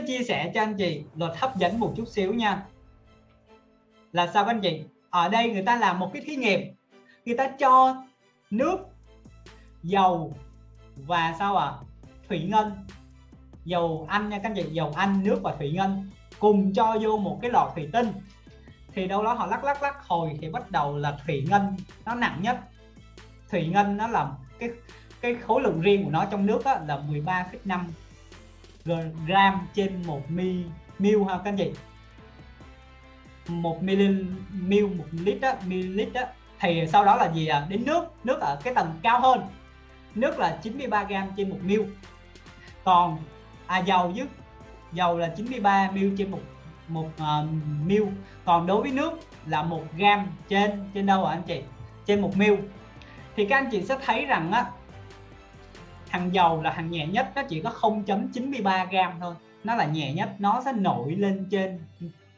sẽ chia sẻ cho anh chị luật hấp dẫn một chút xíu nha. Là sao anh chị? Ở đây người ta làm một cái thí nghiệm. Người ta cho nước dầu và sao ạ? À? thủy ngân. Dầu ăn nha các anh chị dầu ăn nước và thủy ngân cùng cho vô một cái lọ thủy tinh. Thì đâu đó họ lắc lắc lắc hồi thì bắt đầu là thủy ngân nó nặng nhất. Thủy ngân nó là cái cái khối lượng riêng của nó trong nước là 13,5 gram trên 1 mi mil ha các anh chị 1 ml mil một lít đó, ml đó thì sau đó là gì à đến nước nước ở cái tầng cao hơn nước là 93 gram trên 1 ml. còn à dầu chứ dầu là 93 ml trên một một ờ, uh, ml. còn đối với nước là một gram trên trên đâu ạ anh chị trên một ml. thì các anh chị sẽ thấy rằng á thằng dầu là thằng nhẹ nhất, nó chỉ có 0.93 gram thôi. Nó là nhẹ nhất, nó sẽ nổi lên trên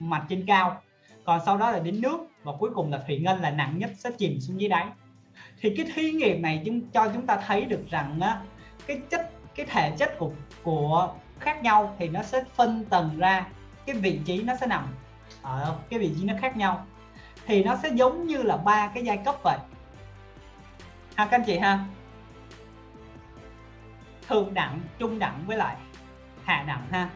mặt trên cao. Còn sau đó là đến nước, và cuối cùng là thủy ngân là nặng nhất, sẽ chìm xuống dưới đáy. Thì cái thí nghiệm này chúng, cho chúng ta thấy được rằng á, cái chất, cái thể chất của của khác nhau thì nó sẽ phân tầng ra. Cái vị trí nó sẽ nằm ở cái vị trí nó khác nhau. Thì nó sẽ giống như là ba cái giai cấp vậy. Ha, các anh chị ha? Thượng đẳng trung đẳng với lại hạ đẳng ha.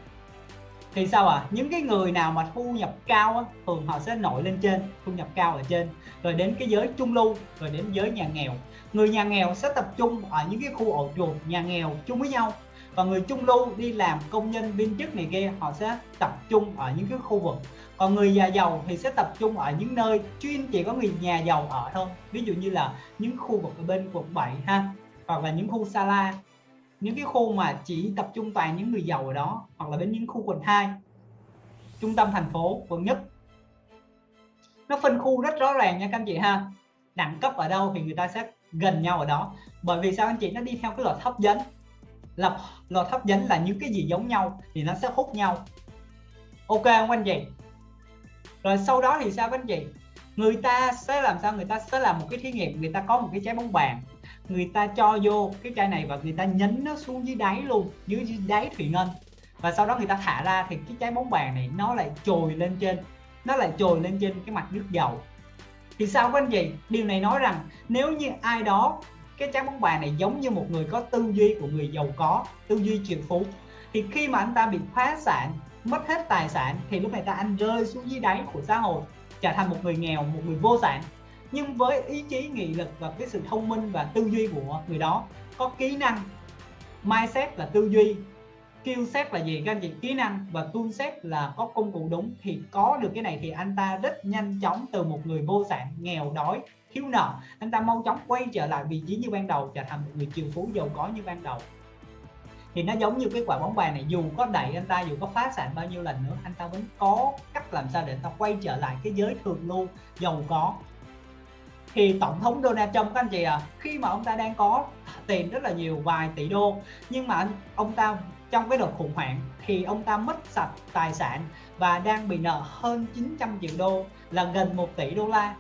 Thì sao à những cái người nào mà thu nhập cao á, thường họ sẽ nổi lên trên thu nhập cao ở trên. Rồi đến cái giới trung lưu rồi đến giới nhà nghèo. Người nhà nghèo sẽ tập trung ở những cái khu ổ chuột nhà nghèo chung với nhau. Và người trung lưu đi làm công nhân viên chức này kia họ sẽ tập trung ở những cái khu vực. Còn người nhà giàu thì sẽ tập trung ở những nơi chuyên chỉ có người nhà giàu ở thôi. Ví dụ như là những khu vực ở bên quận 7 ha hoặc là những khu sala những cái khu mà chỉ tập trung toàn những người giàu ở đó hoặc là đến những khu quận 2 trung tâm thành phố, quận nhất. Nó phân khu rất rõ ràng nha các anh chị ha. Đẳng cấp ở đâu thì người ta sẽ gần nhau ở đó. Bởi vì sao anh chị? Nó đi theo cái luật hấp dẫn. Là luật hấp dẫn là những cái gì giống nhau thì nó sẽ hút nhau. Ok không anh chị? Rồi sau đó thì sao các anh chị? Người ta sẽ làm sao? Người ta sẽ làm một cái thí nghiệm. Người ta có một cái trái bóng bàn người ta cho vô cái chai này và người ta nhấn nó xuống dưới đáy luôn dưới, dưới đáy thủy ngân. Và sau đó người ta thả ra thì cái trái bóng bàn này nó lại trồi lên trên nó lại trồi lên trên cái mặt nước dầu. Thì sao các anh chị? Điều này nói rằng nếu như ai đó cái trái bóng bàn này giống như một người có tư duy của người giàu có tư duy triệu phú thì khi mà anh ta bị phá sản mất hết tài sản thì lúc này ta anh rơi xuống dưới đáy của xã hội trở thành một người nghèo một người vô sản nhưng với ý chí, nghị lực và cái sự thông minh và tư duy của người đó, có kỹ năng, mindset là tư duy, skill set là gì các anh chị? Kỹ năng và tool set là có công cụ đúng thì có được cái này thì anh ta rất nhanh chóng từ một người vô sản, nghèo, đói, thiếu nợ. Anh ta mau chóng quay trở lại vị trí như ban đầu, trở thành một người triệu phú giàu có như ban đầu. Thì nó giống như cái quả bóng bàn này, dù có đẩy anh ta, dù có phá sản bao nhiêu lần nữa, anh ta vẫn có cách làm sao để ta quay trở lại cái giới thường lưu, giàu có thì tổng thống Donald Trump các anh chị à khi mà ông ta đang có tiền rất là nhiều, vài tỷ đô, nhưng mà ông ta trong cái đợt khủng hoảng thì ông ta mất sạch tài sản và đang bị nợ hơn 900 triệu đô, là gần 1 tỷ đô la.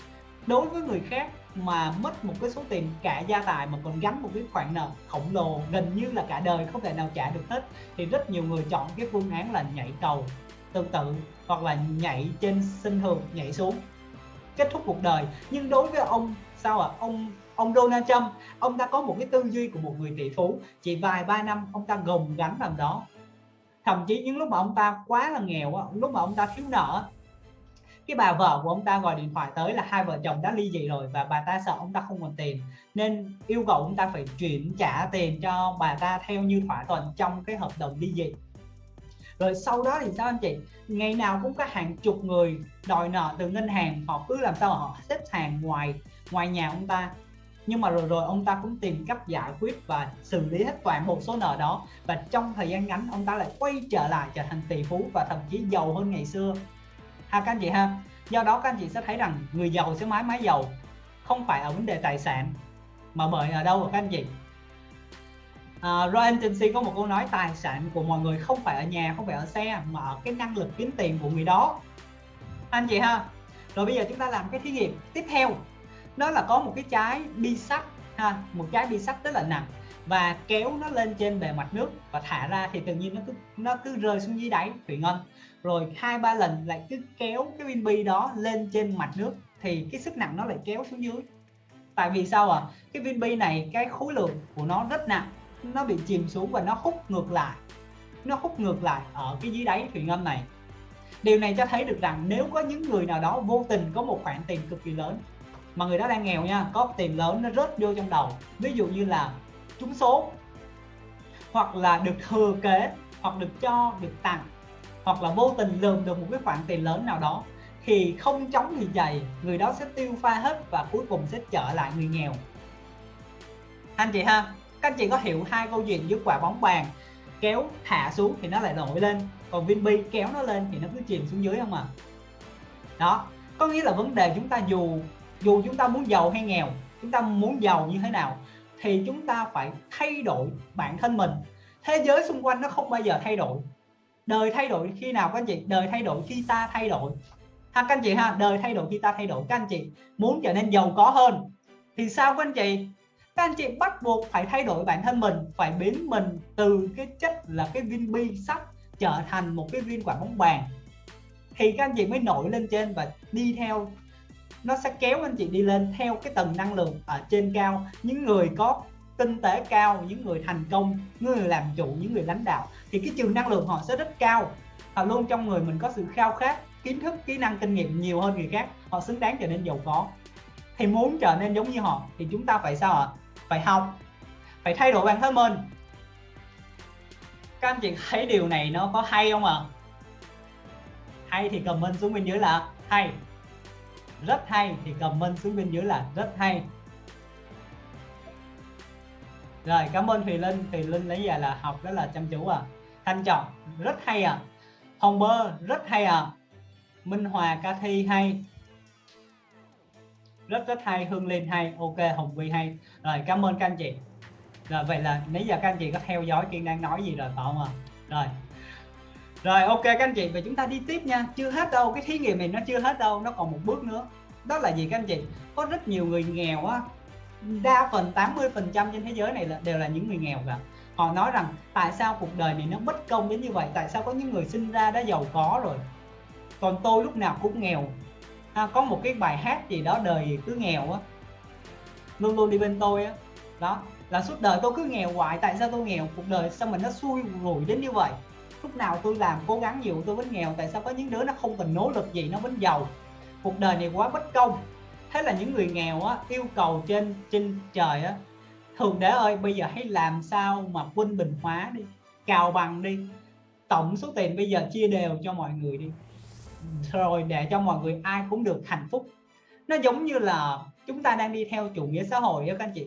Đối với người khác mà mất một cái số tiền cả gia tài mà còn gắn một cái khoản nợ khổng lồ, gần như là cả đời không thể nào trả được hết, thì rất nhiều người chọn cái phương án là nhảy cầu tương tự hoặc là nhảy trên sân thường nhảy xuống kết thúc cuộc đời. Nhưng đối với ông, sao ạ? À? ông ông Donald Trump, ông ta có một cái tư duy của một người tỷ phú. Chỉ vài ba năm, ông ta gồng gánh làm đó. Thậm chí những lúc mà ông ta quá là nghèo lúc mà ông ta thiếu nợ, cái bà vợ của ông ta gọi điện thoại tới là hai vợ chồng đã ly dị rồi và bà ta sợ ông ta không còn tiền, nên yêu cầu ông ta phải chuyển trả tiền cho bà ta theo như thỏa thuận trong cái hợp đồng ly dị rồi sau đó thì sao anh chị? Ngày nào cũng có hàng chục người đòi nợ từ ngân hàng, họ cứ làm sao họ xếp hàng ngoài ngoài nhà ông ta. Nhưng mà rồi rồi ông ta cũng tìm cách giải quyết và xử lý hết toàn bộ số nợ đó. Và trong thời gian ngắn, ông ta lại quay trở lại trở thành tỷ phú và thậm chí giàu hơn ngày xưa. Ha, các anh chị ha? Do đó các anh chị sẽ thấy rằng người giàu sẽ mãi mãi giàu không phải ở vấn đề tài sản, mà bởi ở đâu các anh chị? Ờ, uh, Ryan Tensi có một câu nói tài sản của mọi người không phải ở nhà không phải ở xe mà ở cái năng lực kiếm tiền của người đó. Anh chị ha? Rồi bây giờ chúng ta làm cái thí nghiệm tiếp theo. Đó là có một cái trái bi sắt ha một trái bi sắt rất là nặng và kéo nó lên trên bề mặt nước và thả ra thì tự nhiên nó cứ nó cứ rơi xuống dưới đáy thủy ngân. Rồi hai ba lần lại cứ kéo cái viên bi đó lên trên mặt nước thì cái sức nặng nó lại kéo xuống dưới. Tại vì sao à cái viên bi này cái khối lượng của nó rất nặng nó bị chìm xuống và nó hút ngược lại. Nó hút ngược lại ở cái dưới đáy thủy ngân này. Điều này cho thấy được rằng nếu có những người nào đó vô tình có một khoản tiền cực kỳ lớn, mà người đó đang nghèo nha, có tiền lớn nó rớt vô trong đầu. Ví dụ như là trúng số, hoặc là được thừa kế, hoặc được cho, được tặng, hoặc là vô tình lượm được một cái khoản tiền lớn nào đó, thì không chống thì dày, người đó sẽ tiêu pha hết và cuối cùng sẽ trở lại người nghèo. Anh chị ha? Các anh chị có hiểu hai câu chuyện giữa quả bóng bàn kéo thả xuống thì nó lại nổi lên, còn viên bi kéo nó lên thì nó cứ chìm xuống dưới không à? Đó, có nghĩa là vấn đề chúng ta dù dù chúng ta muốn giàu hay nghèo, chúng ta muốn giàu như thế nào thì chúng ta phải thay đổi bản thân mình. Thế giới xung quanh nó không bao giờ thay đổi. Đời thay đổi khi nào các anh chị? Đời thay đổi khi ta thay đổi. Ha các anh chị ha? Đời thay đổi khi ta thay đổi. Các anh chị muốn trở nên giàu có hơn thì sao các anh chị? Các anh chị bắt buộc phải thay đổi bản thân mình, phải biến mình từ cái chất là cái viên bi sắt trở thành một cái viên quả bóng bàn. Thì các anh chị mới nổi lên trên và đi theo. Nó sẽ kéo anh chị đi lên theo cái tầng năng lượng ở trên cao. Những người có kinh tế cao, những người thành công, những người làm chủ, những người lãnh đạo, thì cái trường năng lượng họ sẽ rất cao. Họ luôn trong người mình có sự khao khát, kiến thức, kỹ năng, kinh nghiệm nhiều hơn người khác, họ xứng đáng trở nên giàu có. Thì muốn trở nên giống như họ, thì chúng ta phải sao ạ? Phải học. Phải thay đổi bản thân mình. Các anh chị thấy điều này nó có hay không ạ? À? hay thì comment xuống bên dưới là hay. Rất hay thì comment xuống bên dưới là rất hay. Rồi, cảm ơn Thùy Linh. Thùy Linh lấy giờ là học rất là chăm chú à Thanh Trọng, rất hay à Hồng Bơ, rất hay à Minh Hòa, Ca Thi hay rất rất hay Hương Linh hay, ok, Hồng Vi hay. Rồi, cảm ơn các anh chị. Rồi, vậy là nãy giờ các anh chị có theo dõi Kiên đang nói gì rồi phải không ạ? Rồi. Rồi, ok các anh chị và chúng ta đi tiếp nha. Chưa hết đâu, cái thí nghiệm này nó chưa hết đâu, nó còn một bước nữa. Đó là gì các anh chị? Có rất nhiều người nghèo á, đa phần 80 phần trăm trên thế giới này là, đều là những người nghèo cả. Họ nói rằng, tại sao cuộc đời này nó bất công đến như vậy? Tại sao có những người sinh ra đã giàu có rồi? Còn tôi lúc nào cũng nghèo à, có một cái bài hát gì đó đời cứ nghèo á. Luôn luôn đi bên tôi á. Đó là suốt đời tôi cứ nghèo hoài tại sao tôi nghèo? Cuộc đời sao mình nó xui rủi đến như vậy? Lúc nào tôi làm cố gắng nhiều tôi vẫn nghèo tại sao có những đứa nó không cần nỗ lực gì nó vẫn giàu? Cuộc đời này quá bất công. Thế là những người nghèo á yêu cầu trên trên trời á thường đế ơi bây giờ hãy làm sao mà quân bình hóa đi cào bằng đi tổng số tiền bây giờ chia đều cho mọi người đi rồi để cho mọi người ai cũng được hạnh phúc. Nó giống như là chúng ta đang đi theo chủ nghĩa xã hội đó các anh chị.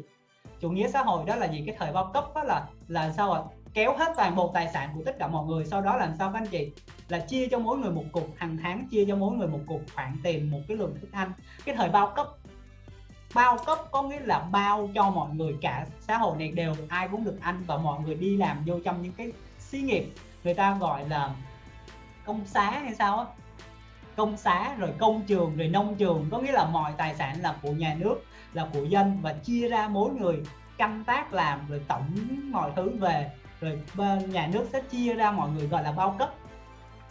Chủ nghĩa xã hội đó là gì? Cái thời bao cấp đó là là sao ạ? Kéo hết toàn bộ tài sản của tất cả mọi người, sau đó làm sao các anh chị? Là chia cho mỗi người một cục, hàng tháng chia cho mỗi người một cục, khoản tiền, một cái lượng thức ăn. Cái thời bao cấp. Bao cấp có nghĩa là bao cho mọi người, cả xã hội này đều ai cũng được ăn và mọi người đi làm vô trong những cái xí nghiệp. Người ta gọi là công xá hay sao á công xá, rồi công trường, rồi nông trường. Có nghĩa là mọi tài sản là của nhà nước, là của dân và chia ra mỗi người canh tác, làm, rồi tổng mọi thứ về. Rồi nhà nước sẽ chia ra mọi người gọi là bao cấp.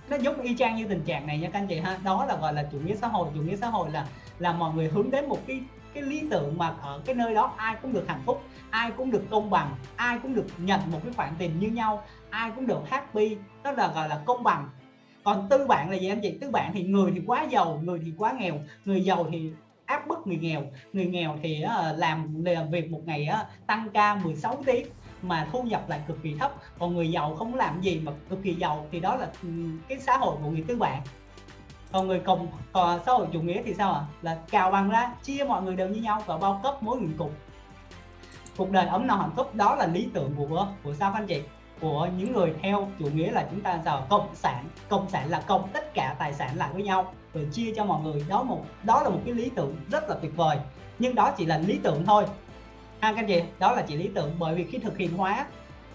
Nó giống y chang như tình trạng này nha các anh chị ha. Đó là gọi là chủ nghĩa xã hội. Chủ nghĩa xã hội là là mọi người hướng đến một cái cái lý tưởng mà ở cái nơi đó ai cũng được hạnh phúc, ai cũng được công bằng, ai cũng được nhận một cái khoản tiền như nhau, ai cũng được happy. Đó là gọi là công bằng còn tư bản là gì anh chị? Tư bản thì người thì quá giàu, người thì quá nghèo, người giàu thì áp bức người nghèo. Người nghèo thì làm làm việc một ngày tăng ca 16 tiếng mà thu nhập lại cực kỳ thấp. Còn người giàu không làm gì mà cực kỳ giàu thì đó là ừ, cái xã hội của người tư bản. Còn người cộng, còn xã hội chủ nghĩa thì sao ạ? À? là cào bằng ra, chia mọi người đều như nhau và bao cấp mỗi người cùng. Cuộc đời ấm no hạnh phúc, đó là lý tưởng của của sao anh chị của những người theo, chủ nghĩa là chúng ta giàu cộng sản. Cộng sản là cộng, tất cả tài sản lại với nhau. Rồi chia cho mọi người, đó một, đó là một cái lý tưởng rất là tuyệt vời. Nhưng đó chỉ là lý tưởng thôi. Ha, các anh chị, đó là chỉ lý tưởng bởi vì khi thực hiện hóa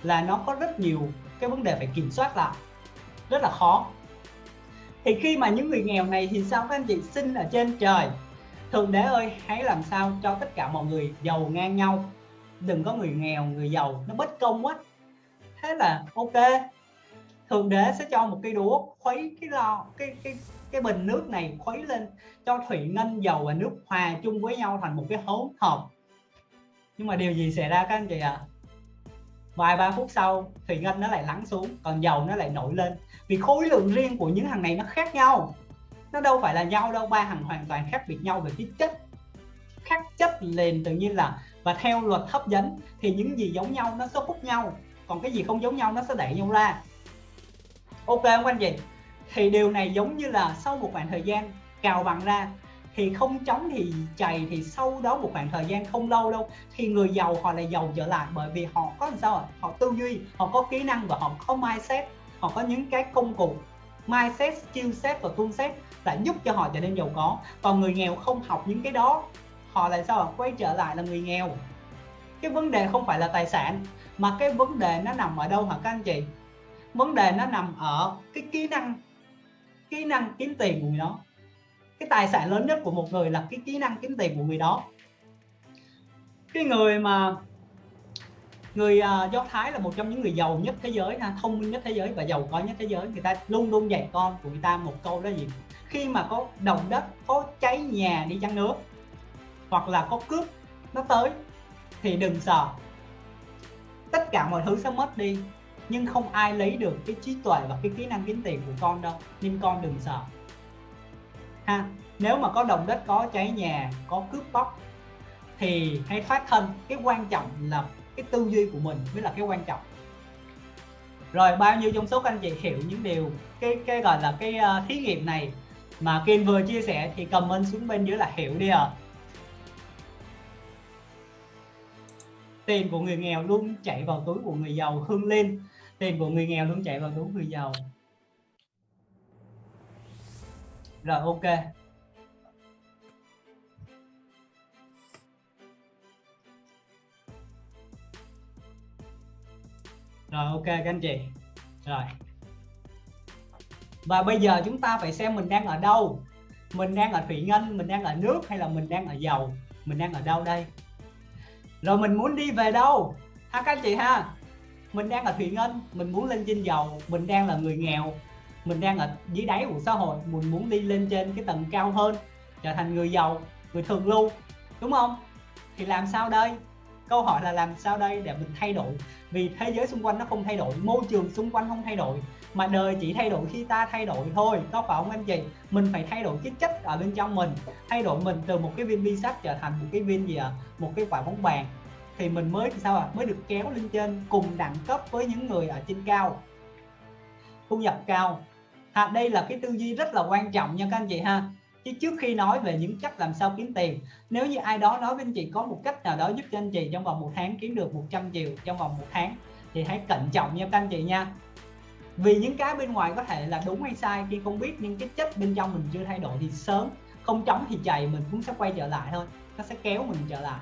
là nó có rất nhiều cái vấn đề phải kiểm soát lại. Rất là khó. Thì khi mà những người nghèo này thì sao các anh chị? Sinh ở trên trời. Thượng đế ơi, hãy làm sao cho tất cả mọi người giàu ngang nhau. Đừng có người nghèo, người giàu, nó bất công quá thế là ok. Thượng đế sẽ cho một cây đũa khuấy cái lò cái cái cái bình nước này khuấy lên cho thủy ngân dầu và nước hòa chung với nhau thành một cái hỗn hợp. Nhưng mà điều gì xảy ra các anh chị ạ? À? vài ba phút sau, thủy ngân nó lại lắng xuống, còn dầu nó lại nổi lên. Vì khối lượng riêng của những thằng này nó khác nhau. Nó đâu phải là nhau đâu, ba thằng hoàn toàn khác biệt nhau về cái chất. Khác chất liền tự nhiên là, và theo luật hấp dẫn, thì những gì giống nhau nó sẽ hút nhau còn cái gì không giống nhau nó sẽ đẩy nhau ra. Ok không anh chị thì điều này giống như là sau một khoảng thời gian cào bằng ra, thì không chống thì chày thì sau đó một khoảng thời gian không lâu đâu, thì người giàu họ lại giàu trở lại bởi vì họ có làm sao họ tư duy, họ có kỹ năng và họ có mindset, họ có những cái công cụ. Mindset, skill set và tool set đã giúp cho họ trở nên giàu có. Còn người nghèo không học những cái đó, họ lại sao quay trở lại là người nghèo. Cái vấn đề không phải là tài sản mà cái vấn đề nó nằm ở đâu hả các anh chị? Vấn đề nó nằm ở cái kỹ năng kỹ năng kiếm tiền của người đó. Cái tài sản lớn nhất của một người là cái kỹ năng kiếm tiền của người đó. Cái người mà người uh, do thái là một trong những người giàu nhất thế giới ha thông minh nhất thế giới và giàu có nhất thế giới. Người ta luôn luôn dạy con của người ta một câu đó gì? Khi mà có động đất có cháy nhà đi chăng nữa hoặc là có cướp nó tới thì đừng sợ tất cả mọi thứ sẽ mất đi. Nhưng không ai lấy được cái trí tuệ và cái kỹ năng kiếm tiền của con đâu. Nên con đừng sợ. Ha nếu mà có đồng đất có cháy nhà có cướp bóc thì hãy thoát thân. Cái quan trọng là cái tư duy của mình mới là cái quan trọng. Rồi bao nhiêu trong số các anh chị hiểu những điều cái cái gọi là cái uh, thí nghiệm này mà Kim vừa chia sẻ thì comment xuống bên dưới là hiểu đi à tiền của người nghèo luôn chạy vào túi của người giàu hương lên. Tiền của người nghèo luôn chạy vào túi người giàu. Rồi, ok. Rồi, ok, các anh chị. Rồi. Và bây giờ chúng ta phải xem mình đang ở đâu. Mình đang ở thủy ngân, mình đang ở nước hay là mình đang ở dầu mình đang ở đâu đây? Rồi mình muốn đi về đâu? Ha, các anh chị ha. Mình đang ở thụy ngân, mình muốn lên trên dầu, mình đang là người nghèo. Mình đang ở dưới đáy của xã hội, mình muốn đi lên trên cái tầng cao hơn, trở thành người giàu, người thường lưu, đúng không? Thì làm sao đây? Câu hỏi là làm sao đây để mình thay đổi? Vì thế giới xung quanh nó không thay đổi, môi trường xung quanh không thay đổi mà đời chỉ thay đổi khi ta thay đổi thôi có phải không anh chị? Mình phải thay đổi cái chất ở bên trong mình thay đổi mình từ một cái viên bi sắt trở thành một cái viên gì ạ? À? một cái quả bóng bàn. Thì mình mới sao à mới được kéo lên trên cùng đẳng cấp với những người ở trên cao. Thu nhập cao. À, đây là cái tư duy rất là quan trọng nha các anh chị ha. Chứ trước khi nói về những cách làm sao kiếm tiền nếu như ai đó nói với anh chị có một cách nào đó giúp cho anh chị trong vòng một tháng kiếm được 100 triệu trong vòng một tháng thì hãy cẩn trọng nha các anh chị nha vì những cái bên ngoài có thể là đúng hay sai, khi không biết nhưng cái chất bên trong mình chưa thay đổi thì sớm, không chống thì chạy mình cũng sẽ quay trở lại thôi, nó sẽ kéo mình trở lại.